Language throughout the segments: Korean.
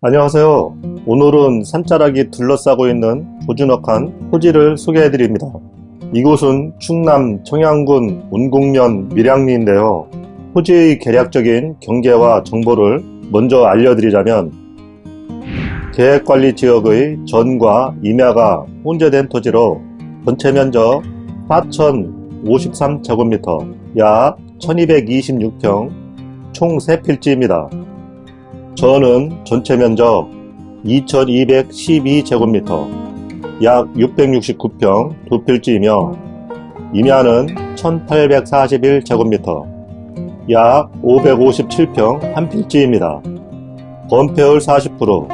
안녕하세요. 오늘은 산자락이 둘러싸고 있는 조준혁한 토지를 소개해 드립니다. 이곳은 충남 청양군 운곡면 밀양리인데요. 토지의 계략적인 경계와 정보를 먼저 알려드리자면 계획관리지역의 전과 임야가 혼재된 토지로 전체 면적 4,053제곱미터 약 1226평 총 3필지입니다. 전은 전체 면적 2212제곱미터 약 669평 두 필지이며 임야는 1841제곱미터 약 557평 한 필지입니다. 건폐율 40%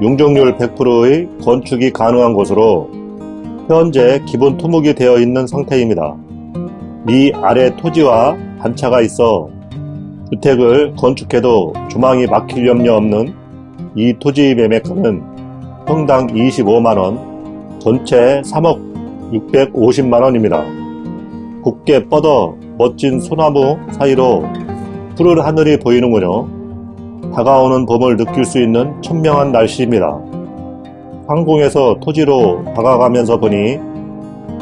용적률 100%의 건축이 가능한 곳으로 현재 기본 토목이 되어 있는 상태입니다. 미 아래 토지와 단차가 있어 주택을 건축해도 조망이 막힐 염려 없는 이 토지 매매가는 평당 25만원, 전체 3억 650만원입니다. 곱게 뻗어 멋진 소나무 사이로 푸른 하늘이 보이는군요. 다가오는 봄을 느낄 수 있는 천명한 날씨입니다. 항공에서 토지로 다가가면서 보니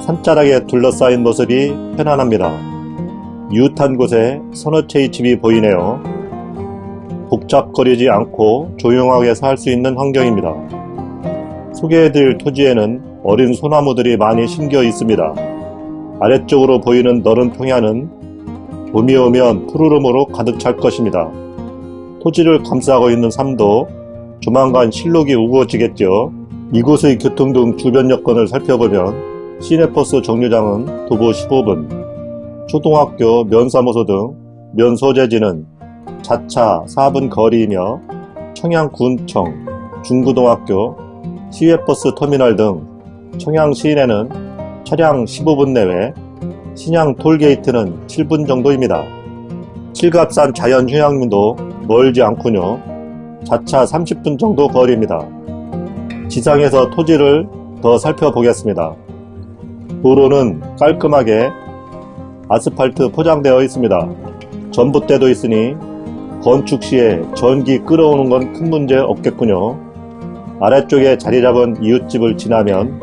산자락에 둘러싸인 모습이 편안합니다. 이웃한 곳에 서너 채의 집이 보이네요. 복잡거리지 않고 조용하게 살 수 있는 환경입니다. 소개해드릴 토지에는 어린 소나무들이 많이 심겨 있습니다. 아래쪽으로 보이는 너른 평야는 봄이 오면 푸르름으로 가득 찰 것입니다. 토지를 감싸고 있는 삶도 조만간 실록이 우거지겠죠. 이곳의 교통 등 주변 여건을 살펴보면 시내버스 정류장은 도보 15분, 초등학교, 면사무소 등 면소재지는 자차 4분 거리이며 청양군청, 중구동학교, 시외버스 터미널 등 청양 시내는 차량 15분 내외, 신양 톨게이트는 7분 정도입니다. 칠갑산 자연휴양림도 멀지 않군요. 자차 30분 정도 거리입니다. 지상에서 토지를 더 살펴보겠습니다. 도로는 깔끔하게 아스팔트 포장되어 있습니다. 전봇대도 있으니 건축 시에 전기 끌어오는 건 큰 문제 없겠군요. 아래쪽에 자리 잡은 이웃집을 지나면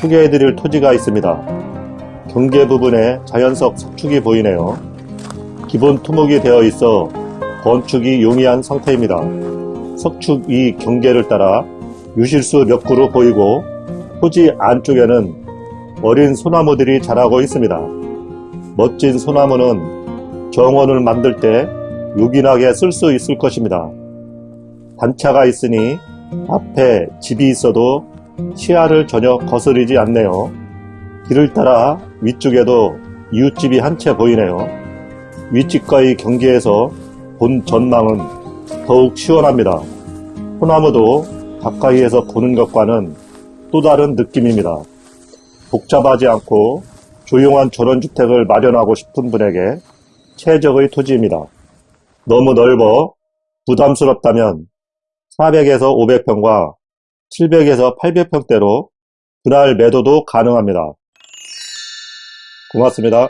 소개해드릴 토지가 있습니다. 경계 부분에 자연석 석축이 보이네요. 기본 토목이 되어 있어 건축이 용이한 상태입니다. 석축 이 경계를 따라 유실수 몇 그루 보이고 토지 안쪽에는 어린 소나무들이 자라고 있습니다. 멋진 소나무는 정원을 만들 때 요긴하게 쓸 수 있을 것입니다. 단차가 있으니 앞에 집이 있어도 시야를 전혀 거스르지 않네요. 길을 따라 위쪽에도 이웃집이 한 채 보이네요. 윗집과의 경계에서 본 전망은 더욱 시원합니다. 소나무도 가까이에서 보는 것과는 또 다른 느낌입니다. 복잡하지 않고 조용한 전원주택을 마련하고 싶은 분에게 최적의 토지입니다. 너무 넓어 부담스럽다면 400에서 500평과 700에서 800평대로 분할 매도도 가능합니다. 고맙습니다.